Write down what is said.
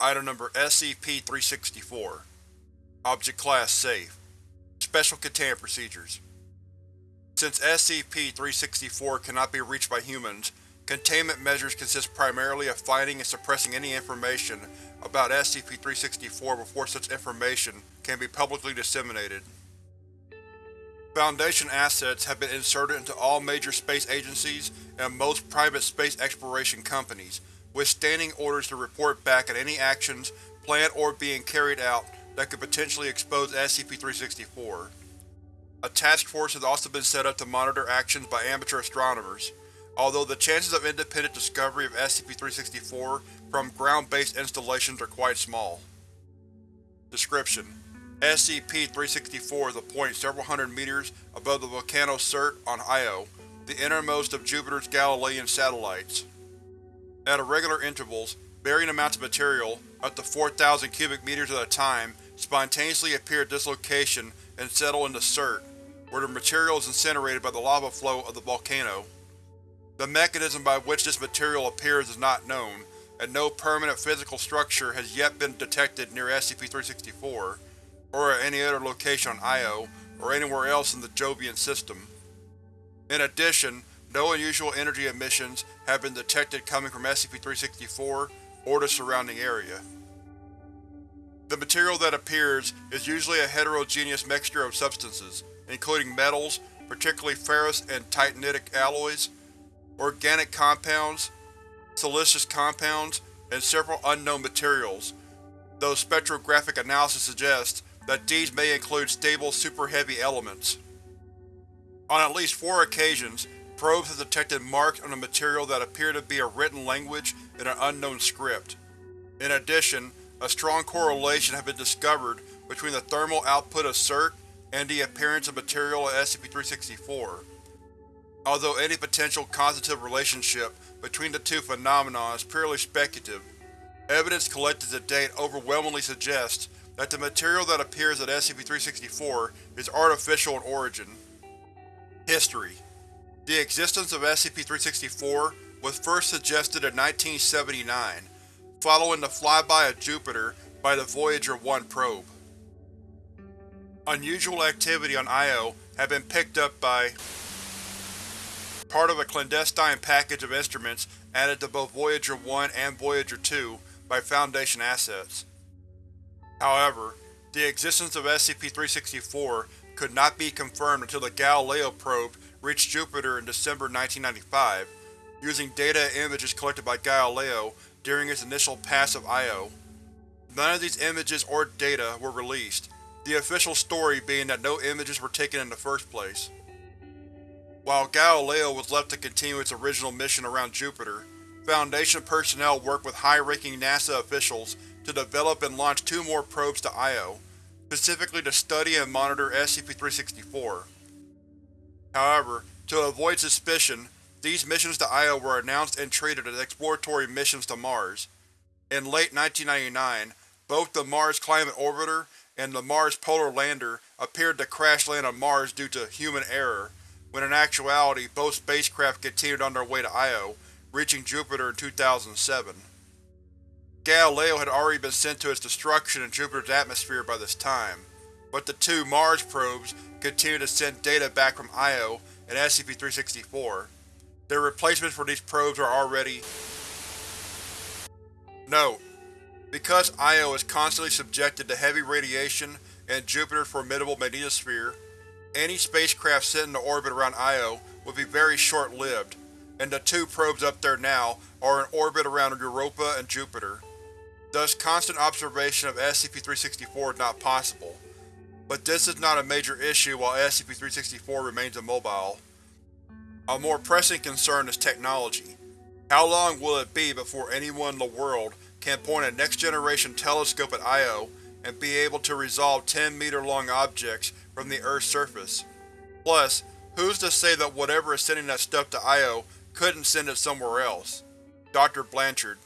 Item Number SCP-364 Object Class Safe. Special Containment Procedures. Since SCP-364 cannot be reached by humans, containment measures consist primarily of finding and suppressing any information about SCP-364 before such information can be publicly disseminated. Foundation assets have been inserted into all major space agencies and most private space exploration companies, with standing orders to report back on any actions planned or being carried out that could potentially expose SCP-364. A task force has also been set up to monitor actions by amateur astronomers, although the chances of independent discovery of SCP-364 from ground-based installations are quite small. Description: SCP-364 is a point several hundred meters above the Volcano Surt on Io, the innermost of Jupiter's Galilean satellites. At irregular intervals, varying amounts of material, up to 4,000 cubic meters at a time, spontaneously appear at this location and settle in the Surt, where the material is incinerated by the lava flow of the volcano. The mechanism by which this material appears is not known, and no permanent physical structure has yet been detected near SCP-364, or at any other location on Io, or anywhere else in the Jovian system. In addition, no unusual energy emissions have been detected coming from SCP-364 or the surrounding area. The material that appears is usually a heterogeneous mixture of substances, including metals, particularly ferrous and titanitic alloys, organic compounds, siliceous compounds, and several unknown materials, though spectrographic analysis suggests that these may include stable super-heavy elements. On at least four occasions, probes have detected marks on the material that appear to be a written language in an unknown script. In addition, a strong correlation has been discovered between the thermal output of Surt and the appearance of material at SCP-364. Although any potential causative relationship between the two phenomena is purely speculative, evidence collected to date overwhelmingly suggests that the material that appears at SCP-364 is artificial in origin. History The existence of SCP-364 was first suggested in 1979, following the flyby of Jupiter by the Voyager 1 probe. Unusual activity on Io had been picked up by part of a clandestine package of instruments added to both Voyager 1 and Voyager 2 by Foundation assets. However, the existence of SCP-364 could not be confirmed until the Galileo probe reached Jupiter in December 1995, using data and images collected by Galileo during its initial pass of Io. None of these images or data were released, the official story being that no images were taken in the first place. While Galileo was left to continue its original mission around Jupiter, Foundation personnel worked with high-ranking NASA officials to develop and launch two more probes to Io, specifically to study and monitor SCP-364. However, to avoid suspicion, these missions to Io were announced and treated as exploratory missions to Mars. In late 1999, both the Mars Climate Orbiter and the Mars Polar Lander appeared to crash land on Mars due to human error, when in actuality both spacecraft continued on their way to Io, reaching Jupiter in 2007. Galileo had already been sent to its destruction in Jupiter's atmosphere by this time, but the two Mars probes continue to send data back from Io and SCP-364. Their replacements for these probes are already… Note: Because Io is constantly subjected to heavy radiation and Jupiter's formidable magnetosphere, any spacecraft sent into orbit around Io would be very short-lived, and the two probes up there now are in orbit around Europa and Jupiter. Thus constant observation of SCP-364 is not possible, but this is not a major issue while SCP-364 remains immobile. A more pressing concern is technology. How long will it be before anyone in the world can point a next-generation telescope at Io and be able to resolve 10-meter-long objects from the Earth's surface? Plus, who's to say that whatever is sending that stuff to Io couldn't send it somewhere else? Dr. Blanchard